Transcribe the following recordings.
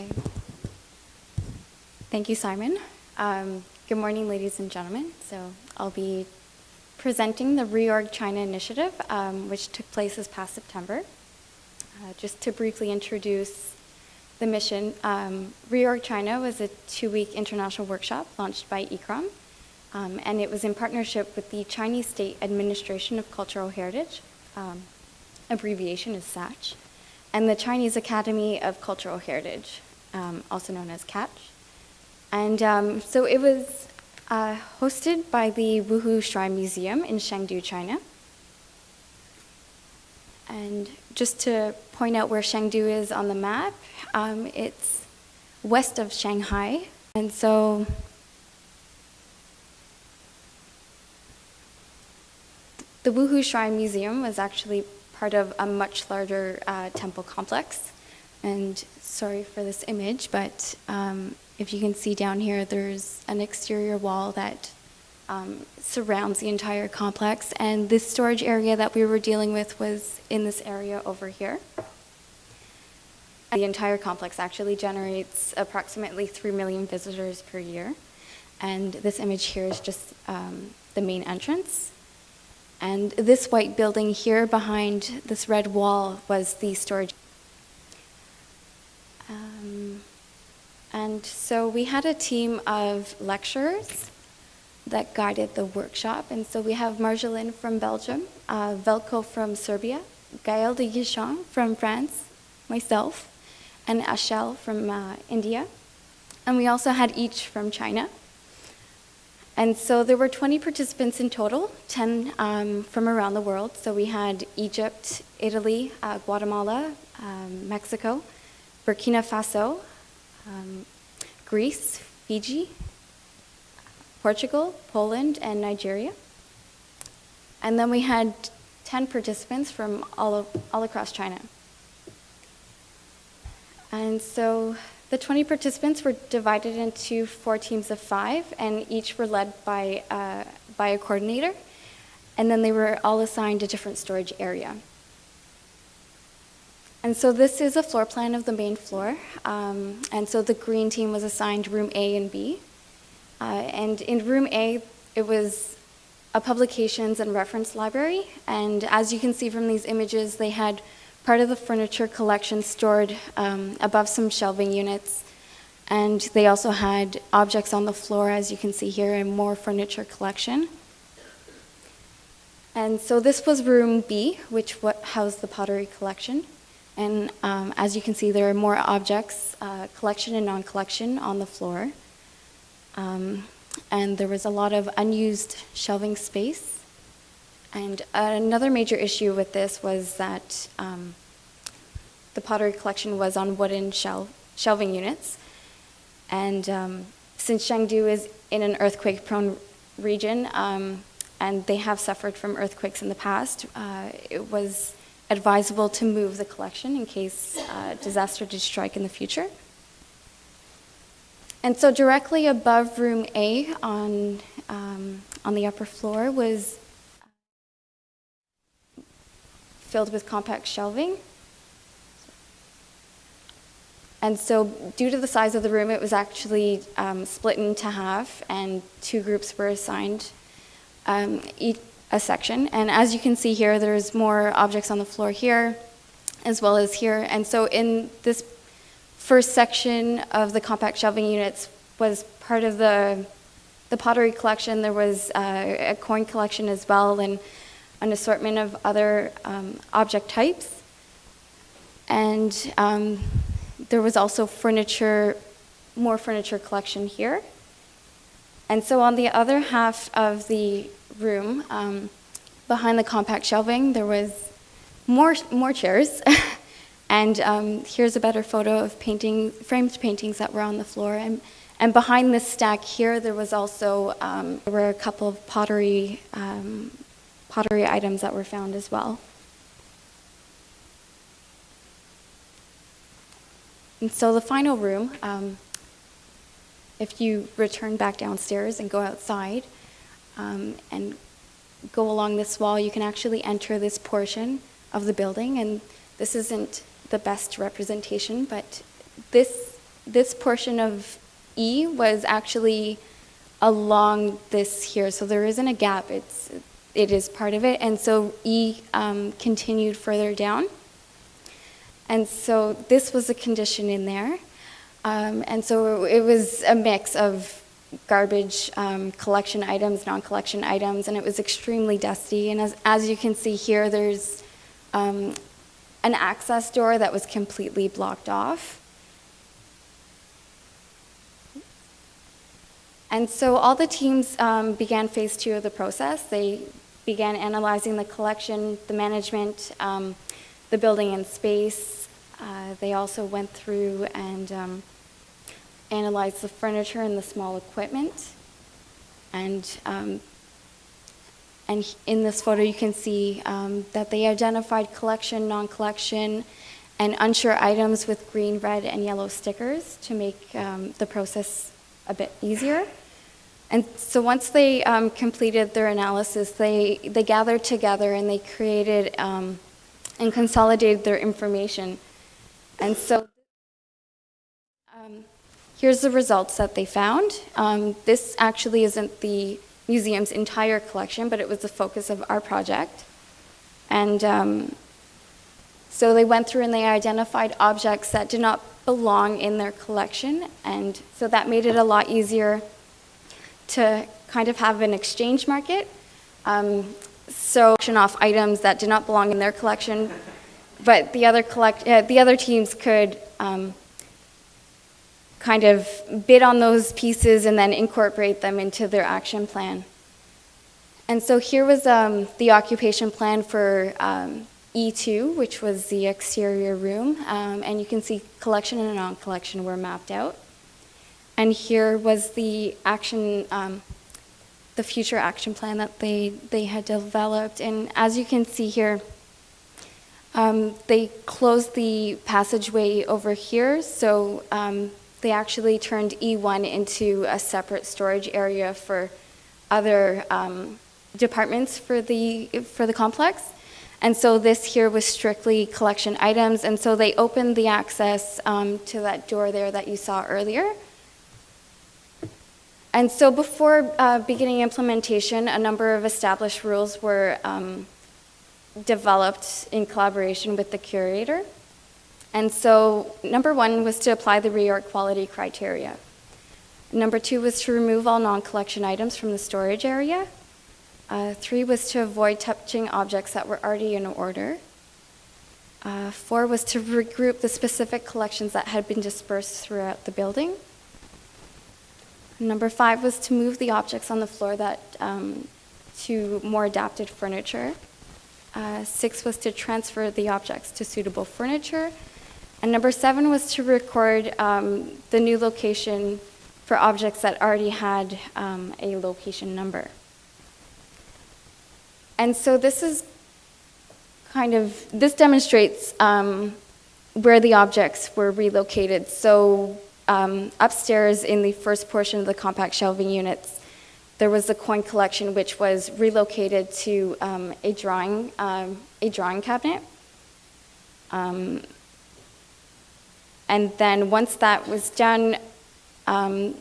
Okay. Thank you, Simon. Um, good morning, ladies and gentlemen. So I'll be presenting the Reorg China Initiative, um, which took place this past September. Uh, just to briefly introduce the mission, um, Reorg China was a two-week international workshop launched by ICCROM, um, and it was in partnership with the Chinese State Administration of Cultural Heritage, um, abbreviation is SACH, and the Chinese Academy of Cultural Heritage, um, also known as CACH. And um, so it was uh, hosted by the Wuhou Shrine Museum in Chengdu, China. And just to point out where Chengdu is on the map, um, it's west of Shanghai. And so the Wuhou Shrine Museum was actually part of a much larger uh, temple complex. And sorry for this image, but um, if you can see down here, there's an exterior wall that um, surrounds the entire complex. And this storage area that we were dealing with was in this area over here. The entire complex actually generates approximately 3 million visitors per year. And this image here is just um, the main entrance. And this white building here behind this red wall was the storage. Um, and so we had a team of lecturers that guided the workshop. And so we have Marjolaine from Belgium, uh, Velko from Serbia, Gaël de Guichen from France, myself, and Ashel from uh, India. And we also had each from China. And so there were 20 participants in total, 10 um, from around the world. So we had Egypt, Italy, uh, Guatemala, um, Mexico, Burkina Faso, um, Greece, Fiji, Portugal, Poland, and Nigeria. And then we had 10 participants from all, of, all across China. And so the 20 participants were divided into four teams of five, and each were led by, uh, by a coordinator. And then they were all assigned a different storage area. And so this is a floor plan of the main floor. Um, and so the green team was assigned room A and B. Uh, and in room A, it was a publications and reference library. And as you can see from these images, they had part of the furniture collection stored um, above some shelving units. And they also had objects on the floor, as you can see here, and more furniture collection. And so this was room B, which housed the pottery collection. And um, as you can see, there are more objects, uh, collection and non-collection on the floor. Um, and there was a lot of unused shelving space. And another major issue with this was that um, the pottery collection was on wooden shel shelving units. And um, since Chengdu is in an earthquake-prone region, um, and they have suffered from earthquakes in the past, uh, it was advisable to move the collection in case uh, disaster did strike in the future. And so directly above room A on, um, on the upper floor was filled with compact shelving. And so due to the size of the room, it was actually um, split into half and two groups were assigned um, each, a section. And as you can see here, there's more objects on the floor here as well as here. And so in this first section of the compact shelving units was part of the, the pottery collection. There was uh, a coin collection as well and an assortment of other um, object types. And um, there was also furniture, more furniture collection here. And so on the other half of the room, um, behind the compact shelving, there was more, more chairs. and um, here's a better photo of painting, framed paintings that were on the floor. And, and behind this stack here, there was also, um, there were a couple of pottery, um, pottery items that were found as well. And so the final room, um, if you return back downstairs and go outside um, and go along this wall, you can actually enter this portion of the building. And this isn't the best representation, but this this portion of E was actually along this here, so there isn't a gap. It's it is part of it, and so E um, continued further down. And so this was a condition in there. Um, and so it was a mix of garbage um, collection items, non-collection items, and it was extremely dusty. And as, as you can see here, there's um, an access door that was completely blocked off. And so all the teams um, began phase two of the process. They began analyzing the collection, the management, um, the building and space. Uh, they also went through and um, analyzed the furniture and the small equipment. And, um, and in this photo, you can see um, that they identified collection, non-collection, and unsure items with green, red, and yellow stickers to make um, the process a bit easier. And so once they um, completed their analysis, they, they gathered together and they created um, and consolidated their information. And so here's the results that they found. Um, this actually isn't the museum's entire collection, but it was the focus of our project. And um, so they went through and they identified objects that did not belong in their collection. And so that made it a lot easier to kind of have an exchange market. Um, so auction off items that did not belong in their collection, but the other collect uh, the other teams could um, kind of bid on those pieces and then incorporate them into their action plan. And so here was um, the occupation plan for um, E2, which was the exterior room, um, and you can see collection and non-collection were mapped out. And here was the action, um, the future action plan that they, they had developed. And as you can see here, um, they closed the passageway over here, so um, they actually turned E1 into a separate storage area for other um, departments for the, for the complex. And so this here was strictly collection items, and so they opened the access um, to that door there that you saw earlier. And so before uh, beginning implementation, a number of established rules were um, developed in collaboration with the curator. And so number one was to apply the reorg quality criteria. Number two was to remove all non-collection items from the storage area. Uh, three was to avoid touching objects that were already in order. Uh, four was to regroup the specific collections that had been dispersed throughout the building. Number five was to move the objects on the floor that um, to more adapted furniture. Uh, six was to transfer the objects to suitable furniture. And number seven was to record um, the new location for objects that already had um, a location number. And so this is kind of, this demonstrates um, where the objects were relocated. So um, upstairs in the first portion of the compact shelving units, there was the coin collection, which was relocated to um, a drawing um, a drawing cabinet. And then once that was done, um,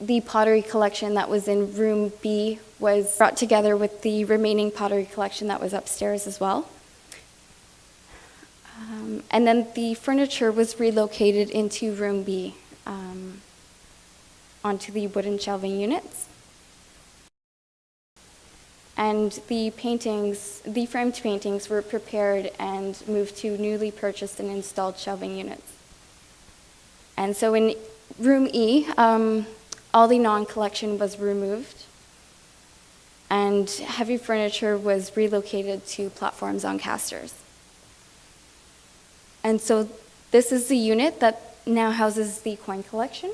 the pottery collection that was in room B was brought together with the remaining pottery collection that was upstairs as well. Um, and then the furniture was relocated into room B um, onto the wooden shelving units. And the paintings, the framed paintings were prepared and moved to newly purchased and installed shelving units. And so in room E, um, all the non-collection was removed and heavy furniture was relocated to platforms on casters. And so this is the unit that now houses the coin collection.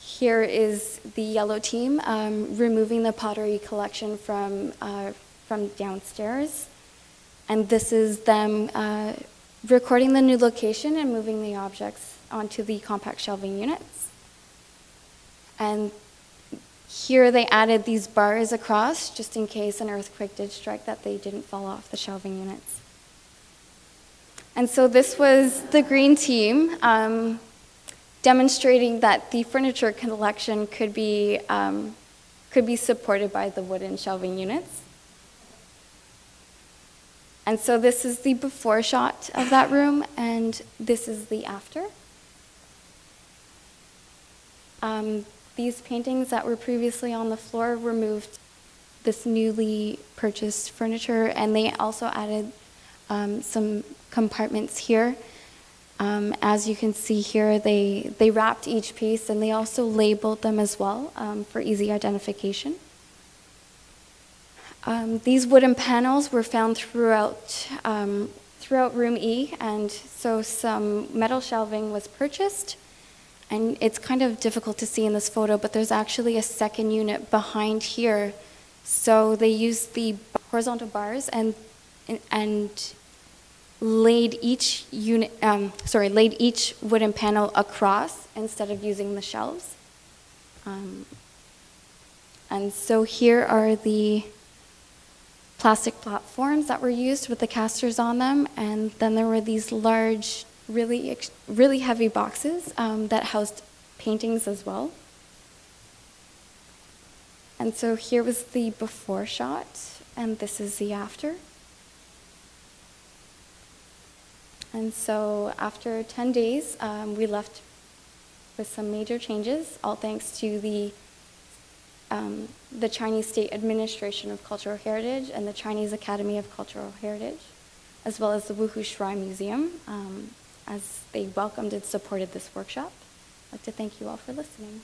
Here is the yellow team um, removing the pottery collection from, uh, from downstairs. And this is them uh, recording the new location and moving the objects onto the compact shelving units. And here they added these bars across just in case an earthquake did strike that they didn't fall off the shelving units. And so this was the green team um, demonstrating that the furniture collection could be, um, could be supported by the wooden shelving units. And so this is the before shot of that room, and this is the after. Um, these paintings that were previously on the floor were moved this newly purchased furniture, and they also added um, some compartments here. Um, as you can see here, they, they wrapped each piece and they also labeled them as well um, for easy identification. Um, these wooden panels were found throughout, um, throughout room E, and so some metal shelving was purchased. And it's kind of difficult to see in this photo, but there's actually a second unit behind here. So they used the horizontal bars and, and laid each unit, um, sorry, laid each wooden panel across instead of using the shelves. Um, and so here are the plastic platforms that were used with the casters on them, and then there were these large, really, really heavy boxes um, that housed paintings as well. And so here was the before shot, and this is the after. And so after 10 days, um, we left with some major changes, all thanks to the, um, the Chinese State Administration of Cultural Heritage and the Chinese Academy of Cultural Heritage, as well as the Wuhou Shrine Museum, um, as they welcomed and supported this workshop. I'd like to thank you all for listening.